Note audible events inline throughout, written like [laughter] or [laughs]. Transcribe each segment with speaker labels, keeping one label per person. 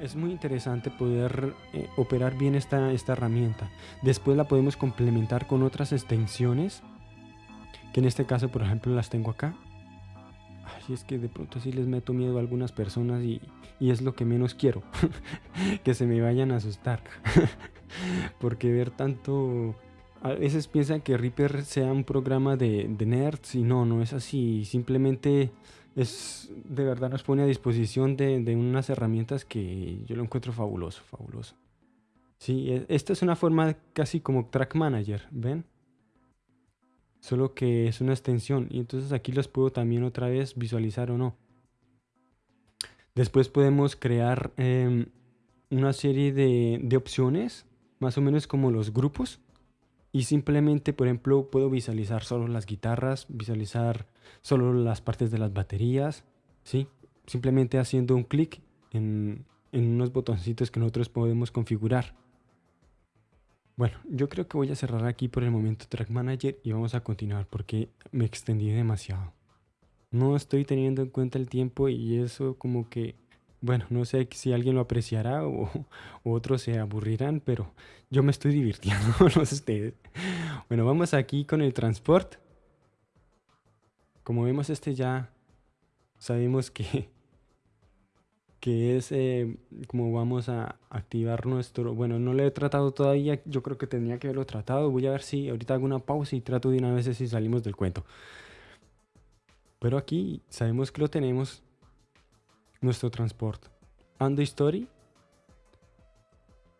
Speaker 1: Es muy interesante poder eh, operar bien esta, esta herramienta. Después la podemos complementar con otras extensiones, que en este caso, por ejemplo, las tengo acá. Ay, es que de pronto sí les meto miedo a algunas personas y, y es lo que menos quiero, [laughs] que se me vayan a asustar. [laughs] Porque ver tanto... A veces piensan que Reaper sea un programa de, de nerds y no, no es así. Simplemente es de verdad nos pone a disposición de, de, unas herramientas que yo lo encuentro fabuloso, fabuloso. Sí, e, esta es una forma casi como Track Manager, ¿ven? Solo que es una extensión y entonces aquí los puedo también otra vez visualizar o no. Después podemos crear eh, una serie de, de opciones, más o menos como los grupos. Y simplemente, por ejemplo, puedo visualizar solo las guitarras, visualizar solo las partes de las baterías, ¿sí? Simplemente haciendo un clic en, en unos botoncitos que nosotros podemos configurar. Bueno, yo creo que voy a cerrar aquí por el momento Track Manager y vamos a continuar porque me extendí demasiado. No estoy teniendo en cuenta el tiempo y eso como que bueno, no sé si alguien lo apreciará o, otros se aburrirán, pero yo me estoy divirtiendo, [laughs] no ustedes. Bueno, vamos aquí con el transport. Como vemos este ya sabemos que, [laughs] que es eh, como vamos a activar nuestro... Bueno, no lo he tratado todavía, yo creo que tendría que haberlo tratado. Voy a ver si ahorita hago una pausa y trato de una vez si salimos del cuento. Pero aquí sabemos que lo tenemos nuestro transporte. Andy Story.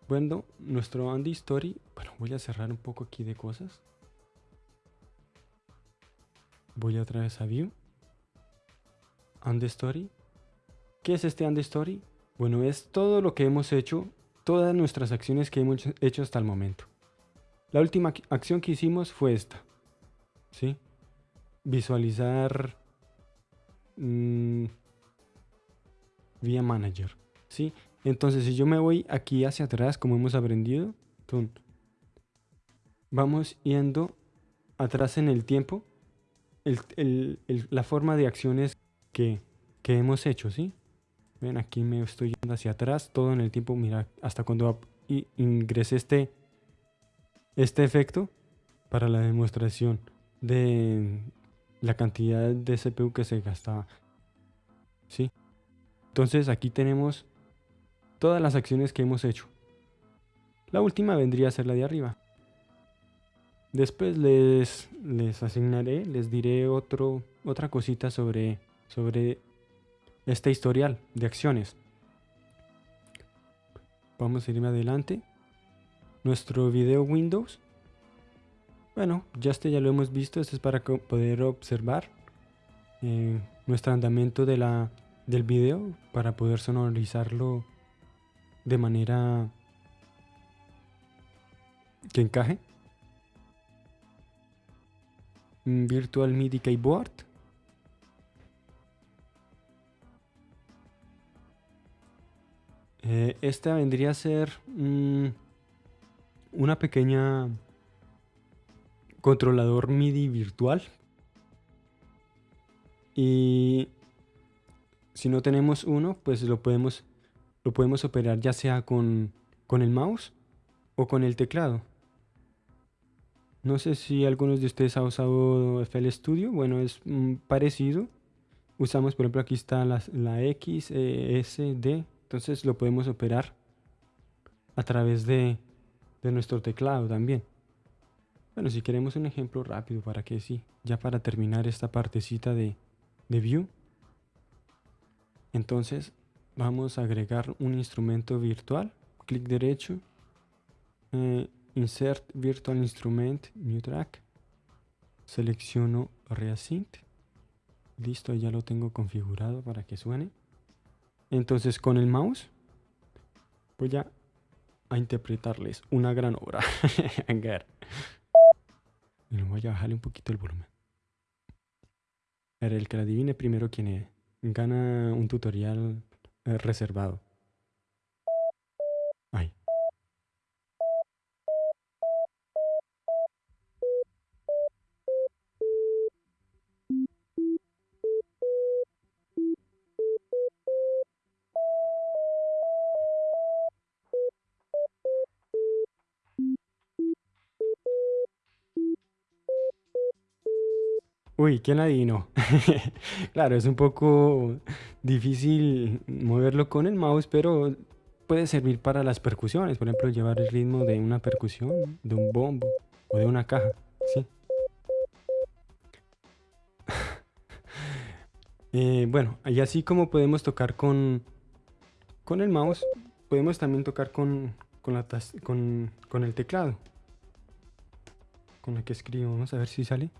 Speaker 1: Bueno, nuestro Andy Story. Bueno, voy a cerrar un poco aquí de cosas. Voy otra vez a View. Andy Story. ¿Qué es este Andy Story? Bueno, es todo lo que hemos hecho, todas nuestras acciones que hemos hecho hasta el momento. La última acción que hicimos fue esta. ¿Sí? Visualizar... Mmm, vía manager. ¿sí? Entonces, si yo me voy aquí hacia atrás, como hemos aprendido, vamos yendo atrás en el tiempo, la forma de acciones que, hemos hecho, ¿sí? Ven, aquí me estoy yendo hacia atrás, todo en el tiempo, mira, hasta cuando ingresé este, este efecto para la demostración de la cantidad de CPU que se gastaba, ¿sí? Entonces aquí tenemos todas las acciones que hemos hecho. La última vendría a ser la de arriba. Después les, les asignaré, les diré otra cosita sobre, sobre este historial de acciones. Vamos a irme adelante. Nuestro video Windows. Bueno, ya este ya lo hemos visto. Este es para poder observar eh, nuestro andamiento de la del video para poder sonorizarlo de manera que encaje. Virtual MIDI Keyboard. Eh, esta vendría a ser mm, una pequeña controlador MIDI virtual. Y si no tenemos uno, pues lo podemos, lo podemos operar ya sea con, con el mouse o con el teclado. No sé si algunos de ustedes ha usado FL Studio. Bueno, es mm, parecido. Usamos, por ejemplo, aquí está la, la X, e, S, D. Entonces lo podemos operar a través de, de nuestro teclado también. Bueno, si queremos un ejemplo rápido para que sí, ya para terminar esta partecita de, de View. Entonces vamos a agregar un instrumento virtual. Clic derecho. Eh, insert Virtual Instrument, New Track. Selecciono Reasync. Listo, ya lo tengo configurado para que suene. Entonces con el mouse voy a, a interpretarles una gran obra. [laughs] voy a bajarle un poquito el volumen. A ver, el que la adivine primero quién es gana un tutorial eh, reservado. Uy, ¿quién adivinó? [laughs] Claro, es un poco difícil moverlo con el mouse, pero puede servir para las percusiones. Por ejemplo, llevar el ritmo de una percusión, de un bombo o de una caja. Sí. [laughs] Eh, bueno, y así como podemos tocar con, con el mouse, podemos también tocar con, con el teclado. Con la que escribo. Vamos a ver si sale.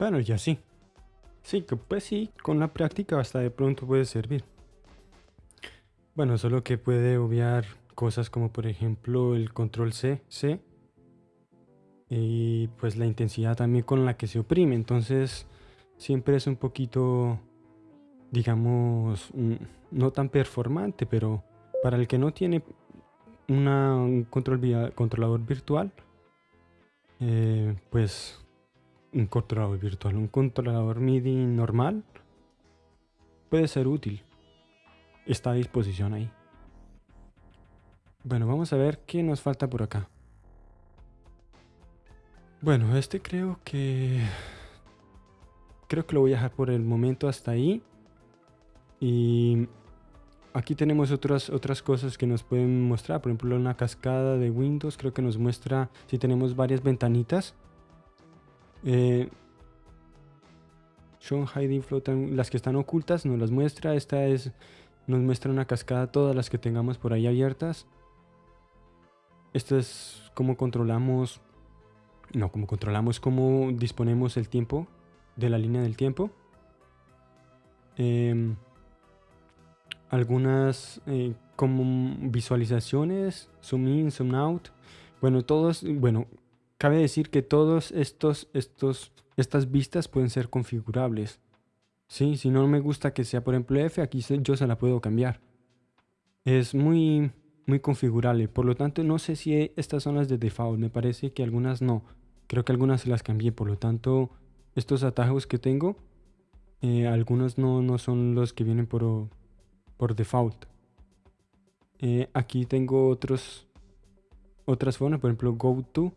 Speaker 1: Bueno, ya sí. Sí, que pues sí, con la práctica hasta de pronto puede servir. Bueno, solo que puede obviar cosas como por ejemplo el control C, C y pues la intensidad también con la que se oprime. Entonces siempre es un poquito, digamos, mm, no tan performante, pero para el que no tiene un control controlador virtual, eh, pues un controlador virtual, un controlador MIDI normal puede ser útil. Está a disposición ahí. Bueno, vamos a ver qué nos falta por acá. Bueno, este creo que... Creo que lo voy a dejar por el momento hasta ahí. Y aquí tenemos otras, otras cosas que nos pueden mostrar. Por ejemplo, una cascada de Windows. Creo que nos muestra si tenemos varias ventanitas. Eh, Hiding Floating, las que están ocultas nos las muestra. Esta es, nos muestra una cascada, todas las que tengamos por ahí abiertas. Esto es cómo controlamos, no, cómo controlamos, cómo disponemos el tiempo de la línea del tiempo. Em, algunas eh, como visualizaciones, zoom in, zoom out. Bueno, todos, bueno, Cabe decir que todos estos, estos, estas vistas pueden ser configurables. ¿Sí? Si no me gusta que sea por ejemplo F, aquí yo se la puedo cambiar. Es muy, muy configurable. Por lo tanto, no sé si estas son las de default. Me parece que algunas no. Creo que algunas se las cambié. Por lo tanto, estos atajos que tengo, eh, algunos no, no, son los que vienen por, por default. Eh, aquí tengo otros, otras formas. Por ejemplo, go to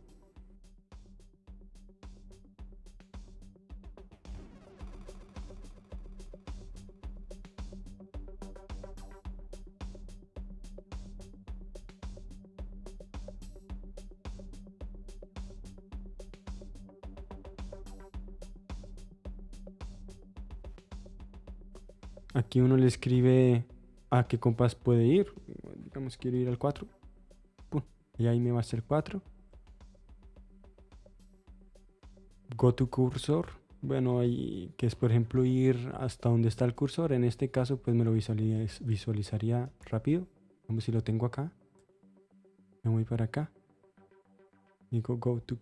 Speaker 1: Aquí uno le escribe a qué compás puede ir. Digamos, quiero ir al 4. y ahí me va a ser 4. Go to cursor. Bueno, ahí que es por ejemplo ir hasta donde está el cursor. En este caso, pues me lo visualizaría rápido. Vamos si lo tengo acá. Me voy para acá. Digo go to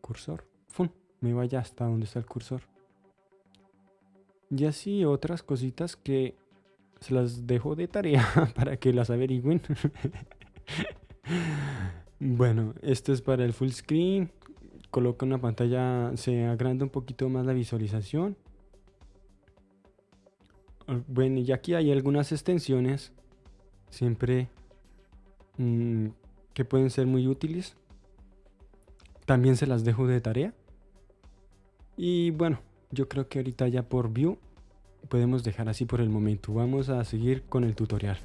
Speaker 1: cursor. ¡Fum! Me vaya hasta donde está el cursor. Y así otras cositas que se las dejo de tarea [laughs] para que las averigüen. [laughs] bueno, esto es para el full screen. Coloca una pantalla, se agranda un poquito más la visualización. Bueno, y aquí hay algunas extensiones, siempre mm, que pueden ser muy útiles. También se las dejo de tarea. Y bueno, yo creo que ahorita ya por view podemos dejar así por el momento. Vamos a seguir con el tutorial.